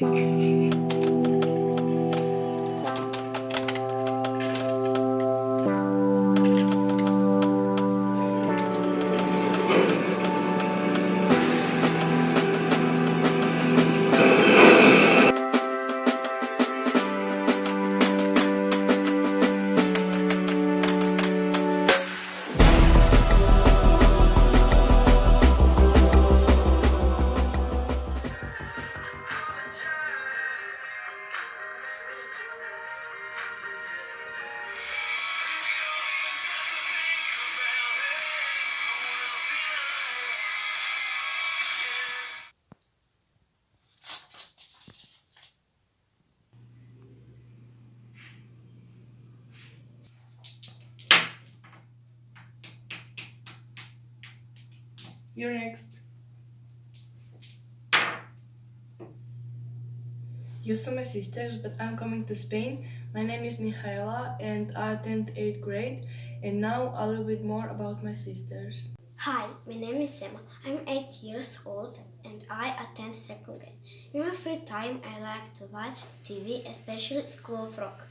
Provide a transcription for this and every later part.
Bye. You're next. You saw my sisters, but I'm coming to Spain. My name is Michaela and I attend 8th grade. And now a little bit more about my sisters. Hi, my name is Emma. I'm 8 years old and I attend second grade. In my free time, I like to watch TV, especially School of Rock.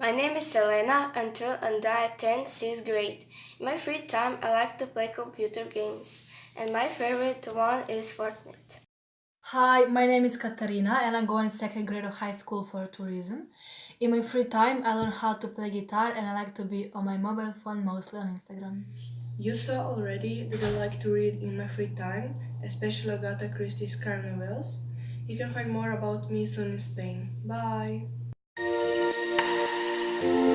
My name is Selena Until and I attend 6th grade. In my free time, I like to play computer games, and my favorite one is Fortnite. Hi, my name is Katarina and I'm going second grade of high school for tourism. In my free time, I learn how to play guitar and I like to be on my mobile phone, mostly on Instagram. You saw already that I like to read in my free time, especially Agatha Christie's crime novels. You can find more about me soon in Spain. Bye! thank you